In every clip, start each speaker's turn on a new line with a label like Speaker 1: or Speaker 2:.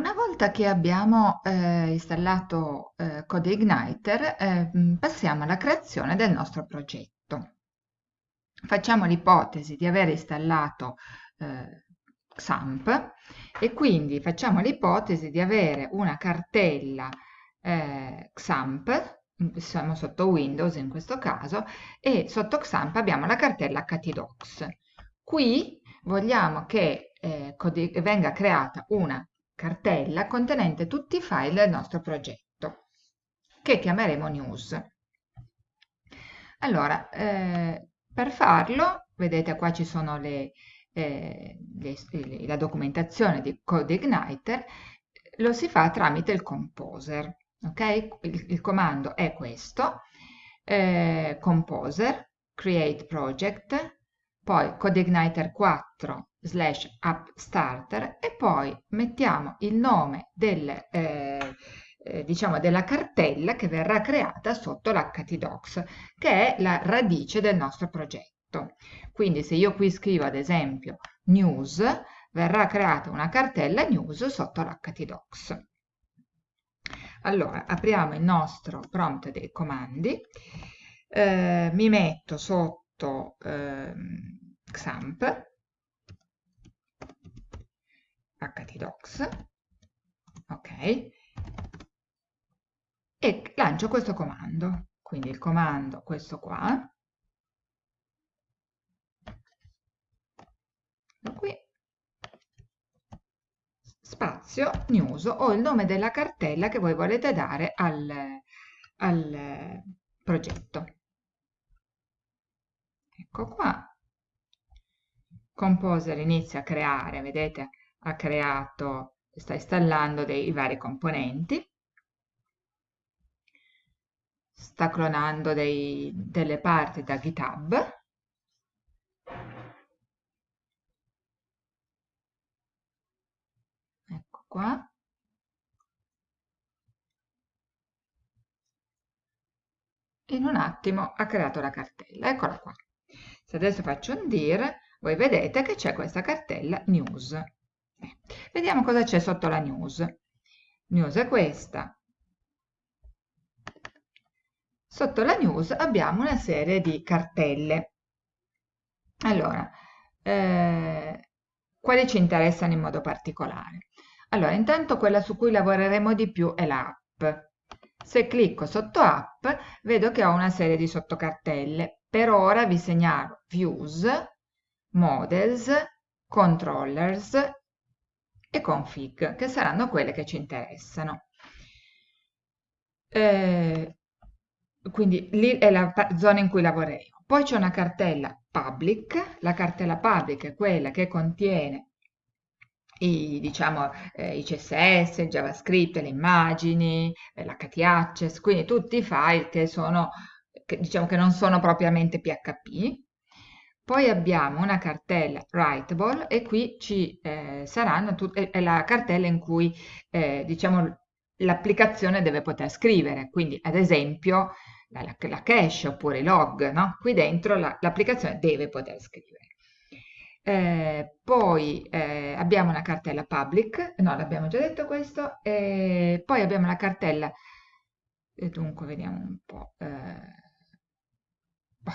Speaker 1: Una volta che abbiamo eh, installato eh, CodeIgniter, eh, passiamo alla creazione del nostro progetto. Facciamo l'ipotesi di aver installato eh, XAMPP e quindi facciamo l'ipotesi di avere una cartella eh, XAMPP, siamo sotto Windows in questo caso, e sotto XAMPP abbiamo la cartella htdocs. Qui vogliamo che eh, venga creata una cartella contenente tutti i file del nostro progetto, che chiameremo news. Allora, eh, per farlo, vedete qua ci sono le, eh, le, la documentazione di CodeIgniter, lo si fa tramite il Composer. Okay? Il, il comando è questo, eh, Composer, Create Project, poi CodeIgniter 4 slash app starter e poi mettiamo il nome del, eh, eh, diciamo della cartella che verrà creata sotto l'htdocs che è la radice del nostro progetto. Quindi se io qui scrivo ad esempio news verrà creata una cartella news sotto l'htdocs allora apriamo il nostro prompt dei comandi. Eh, mi metto sotto eh, XAMPP htdocs, ok, e lancio questo comando. Quindi il comando, questo qua, qui, spazio news o il nome della cartella che voi volete dare al, al progetto. Ecco qua. Composer inizia a creare, vedete, ha creato, sta installando dei vari componenti, sta clonando dei, delle parti da GitHub, ecco qua, in un attimo ha creato la cartella, eccola qua. Se adesso faccio un dir, voi vedete che c'è questa cartella news. Vediamo cosa c'è sotto la news. News è questa. Sotto la news abbiamo una serie di cartelle. Allora, eh, quali ci interessano in modo particolare? Allora, intanto quella su cui lavoreremo di più è l'app. Se clicco sotto app, vedo che ho una serie di sottocartelle. Per ora vi segnalo views, models, controllers config, che saranno quelle che ci interessano. Eh, quindi lì è la zona in cui lavoreremo. Poi c'è una cartella public, la cartella public è quella che contiene i, diciamo, eh, i CSS, il JavaScript, le immagini, eh, l'HTHS, quindi tutti i file che sono, che, diciamo che non sono propriamente PHP, poi abbiamo una cartella Writable e qui ci eh, saranno è la cartella in cui eh, diciamo l'applicazione deve poter scrivere, quindi ad esempio la, la, cache oppure i log, no? qui dentro l'applicazione la, deve poter scrivere. Eh, poi eh, abbiamo una cartella public, no l'abbiamo già detto questo, poi abbiamo la cartella, dunque vediamo un po', eh,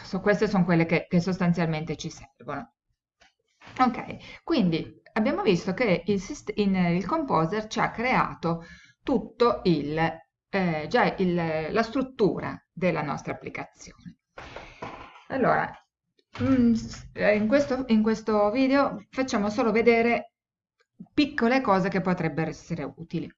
Speaker 1: so, queste sono quelle che, che sostanzialmente ci servono. Ok, quindi abbiamo visto che il, in, il Composer ci ha creato tutto il, eh, già il, la struttura della nostra applicazione. Allora, mm, in questo, in questo video facciamo solo vedere piccole cose che potrebbero essere utili.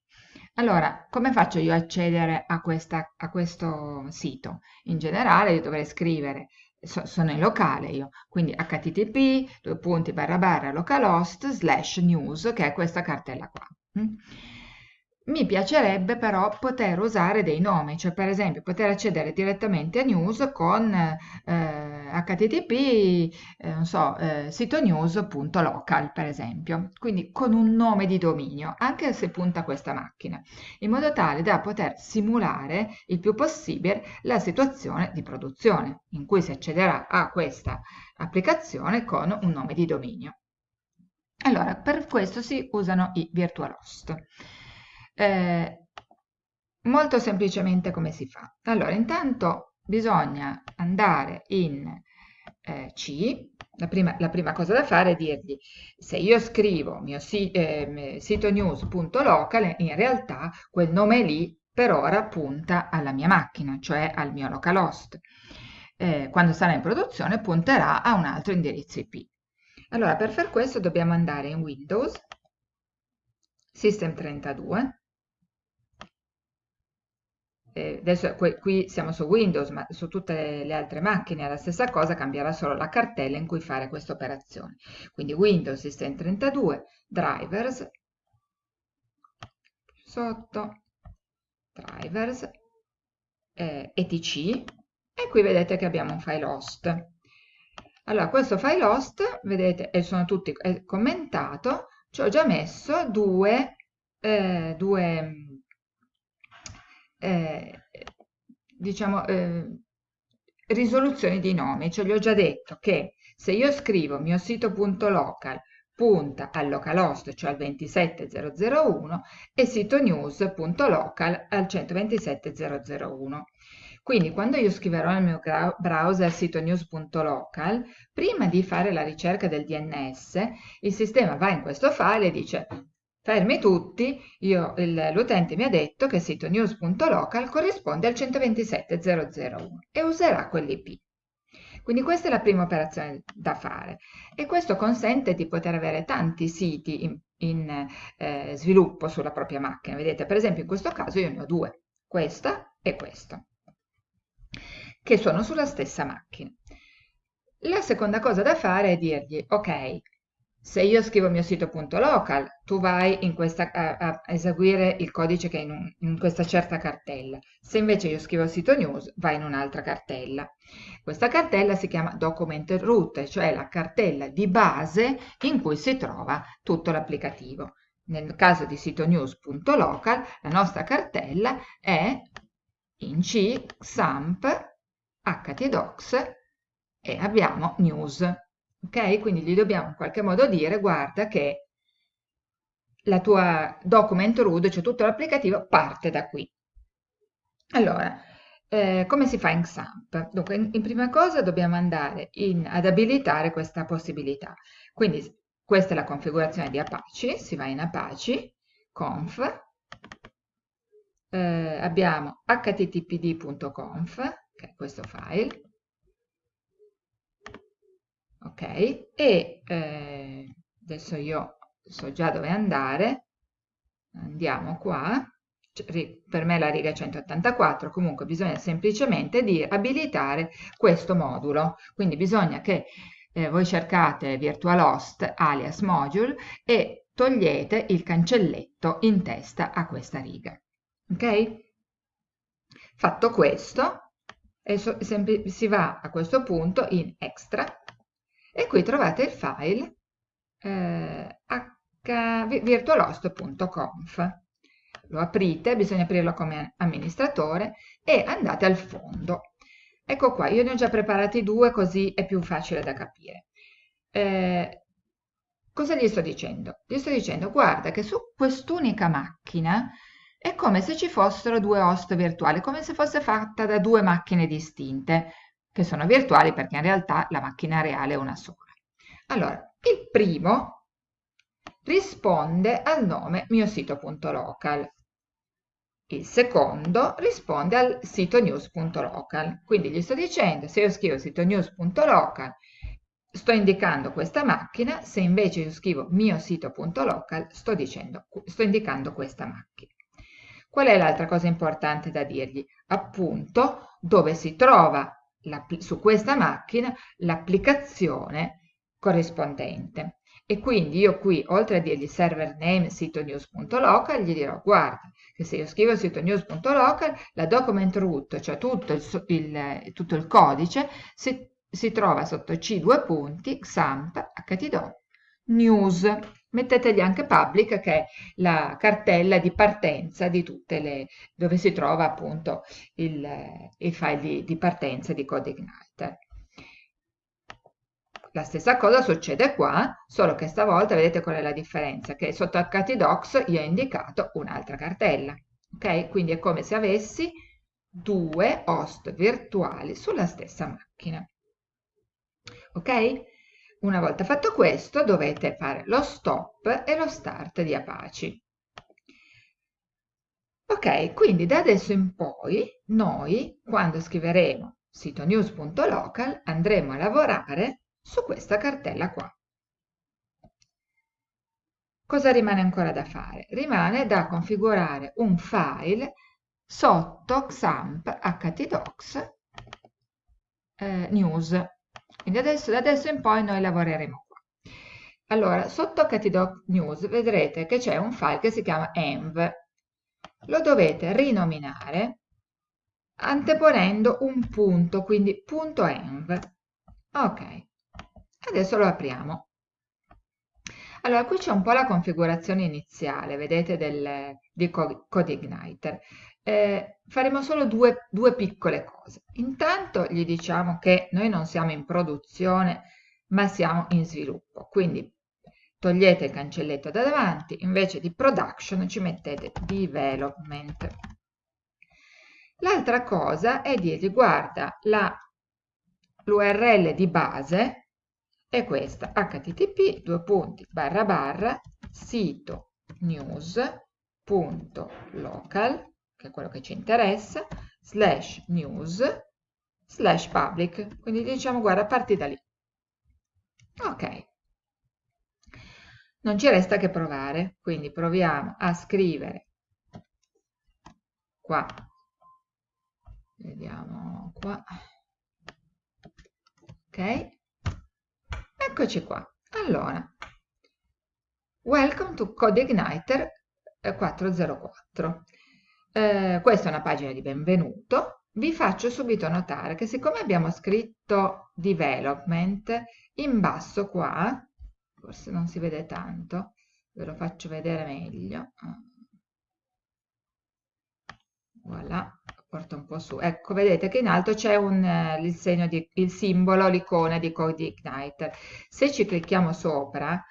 Speaker 1: Allora, come faccio io a accedere a, questa, a questo sito? In generale io dovrei scrivere, so, sono in locale io, quindi http due punti barra barra localhost slash news, che è questa cartella qua. Mi piacerebbe però poter usare dei nomi, cioè per esempio poter accedere direttamente a news con eh, http, eh, non so, eh, sito news.local per esempio, quindi con un nome di dominio, anche se punta questa macchina, in modo tale da poter simulare il più possibile la situazione di produzione, in cui si accederà a questa applicazione con un nome di dominio. Allora, per questo si usano i virtual host. Eh, molto semplicemente come si fa? Allora, intanto bisogna andare in eh, C, la prima, la prima, cosa da fare è dirgli se io scrivo mio si, eh, sito news.local, in realtà quel nome lì per ora punta alla mia macchina, cioè al mio localhost. Eh, quando sarà in produzione punterà a un altro indirizzo IP. Allora, per far questo dobbiamo andare in Windows, System32, eh, adesso qui siamo su Windows, ma su tutte le altre macchine è la stessa cosa, cambierà solo la cartella in cui fare questa operazione. Quindi Windows System32, Drivers, sotto, Drivers, eh, etc, e qui vedete che abbiamo un file host. Allora, questo file host, vedete, e sono tutti è commentato, ci ho già messo due, eh, due eh, diciamo, eh, risoluzioni di nomi, cioè gli ho già detto che se io scrivo mio sito.local punta al localhost, cioè al 27001, e sito news.local al 127001. Quindi quando io scriverò nel mio browser sito news.local, prima di fare la ricerca del DNS, il sistema va in questo file e dice fermi tutti, l'utente mi ha detto che sito news.local corrisponde al 127.001 e userà quell'IP. Quindi questa è la prima operazione da fare e questo consente di poter avere tanti siti in, in eh, sviluppo sulla propria macchina. Vedete, per esempio in questo caso io ne ho due, questa e questa che sono sulla stessa macchina. La seconda cosa da fare è dirgli, ok, se io scrivo mio sito.local, tu vai questa, a, a, eseguire il codice che è in, un, in, questa certa cartella. Se invece io scrivo sito news, vai in un'altra cartella. Questa cartella si chiama document root, cioè la cartella di base in cui si trova tutto l'applicativo. Nel caso di sito news.local, la nostra cartella è in C, XAMPP, htdocs e abbiamo news. Ok? Quindi gli dobbiamo in qualche modo dire guarda che la tua document root, cioè tutto l'applicativo, parte da qui. Allora, eh, come si fa in XAMPP? Dunque, in, in prima cosa dobbiamo andare in, ad abilitare questa possibilità. Quindi questa è la configurazione di Apache, si va in Apache, conf, eh, abbiamo httpd.conf, che è questo file, ok, e eh, adesso io so già dove andare, andiamo qua, per me la riga 184, comunque bisogna semplicemente di abilitare questo modulo, quindi bisogna che eh, voi cercate virtualhost alias module e togliete il cancelletto in testa a questa riga. Ok? Fatto questo, so, si va a questo punto in extra e qui trovate il file eh, virtualost.conf lo aprite, bisogna aprirlo come amministratore e andate al fondo. Ecco qua, io ne ho già preparati due così è più facile da capire. Eh, cosa gli sto dicendo? gli sto dicendo guarda che su quest'unica macchina è come se ci fossero due host virtuali, come se fosse fatta da due macchine distinte, che sono virtuali perché in realtà la macchina reale è una sola. Allora, il primo risponde al nome mio sito.local. Il secondo risponde al sito news.local. Quindi gli sto dicendo, se io scrivo sito news.local, sto indicando questa macchina, se invece io scrivo mio sito.local, sto, sto indicando questa macchina. Qual è l'altra cosa importante da dirgli? Appunto dove si trova su questa macchina l'applicazione corrispondente. E quindi io qui, oltre a dirgli server name sito news.local, gli dirò guarda che se io scrivo sito news.local, la document root, cioè tutto il, il, tutto il codice, si, si, trova sotto C due punti, XAMPP, htdoc, news mettetegli anche public che è la cartella di partenza di tutte le dove si trova appunto il, il file di, di, partenza di CodeIgniter. La stessa cosa succede qua, solo che stavolta vedete qual è la differenza, che sotto htdocs io ho indicato un'altra cartella. Ok? Quindi è come se avessi due host virtuali sulla stessa macchina. Ok? Una volta fatto questo dovete fare lo stop e lo start di Apache. Ok, quindi da adesso in poi noi, quando scriveremo sito news.local, andremo a lavorare su questa cartella qua. Cosa rimane ancora da fare? Rimane da configurare un file sotto XAMPP htdocs eh, news. Quindi adesso, da adesso in poi noi lavoreremo qua. Allora, sotto htdocs news vedrete che c'è un file che si chiama env. Lo dovete rinominare anteponendo un punto, quindi punto .env. Ok, adesso lo apriamo. Allora, qui c'è un po' la configurazione iniziale, vedete, del, di CodeIgniter. Eh, faremo solo due, due piccole cose. Intanto gli diciamo che noi non siamo in produzione, ma siamo in sviluppo. Quindi togliete il cancelletto da davanti, invece di production ci mettete development. L'altra cosa è dirgli guarda l'URL di base è questa http due punti barra barra sito news.local che è quello che ci interessa slash news slash public. Quindi diciamo guarda parti da lì. Ok. Non ci resta che provare. Quindi proviamo a scrivere qua. Vediamo qua. Ok. Eccoci qua. Allora welcome to CodeIgniter 404 eh, questa è una pagina di benvenuto vi faccio subito notare che siccome abbiamo scritto development in basso qua forse non si vede tanto ve lo faccio vedere meglio voilà porta un po' su. Ecco, vedete che in alto c'è eh, il il simbolo, l'icona di Code Igniter. Se ci clicchiamo sopra,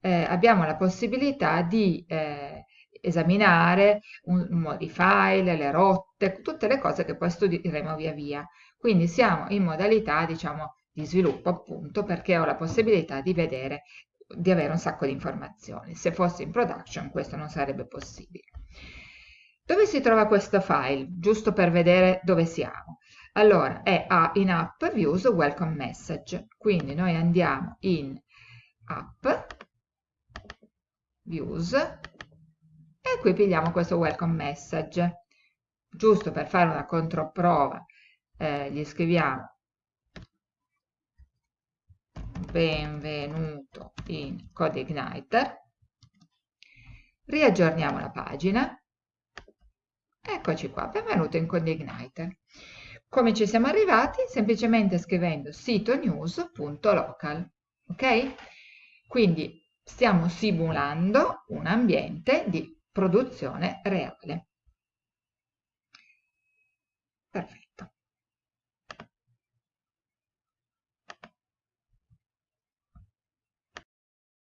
Speaker 1: eh, abbiamo la possibilità di eh, esaminare un, un di file, le rotte, tutte le cose che poi studieremo via via. Quindi siamo in modalità, diciamo, di sviluppo appunto perché ho la possibilità di vedere, di avere un sacco di informazioni. Se fossi in production questo non sarebbe possibile. Dove si trova questo file? Giusto per vedere dove siamo. Allora, è a in app views welcome message. Quindi noi andiamo in app views e qui pigliamo questo welcome message. Giusto per fare una controprova eh, gli scriviamo benvenuto in CodeIgniter. Riaggiorniamo la pagina Eccoci qua, benvenuto in CodeIgniter. Come ci siamo arrivati? Semplicemente scrivendo sito news.local, ok? Quindi stiamo simulando un ambiente di produzione reale.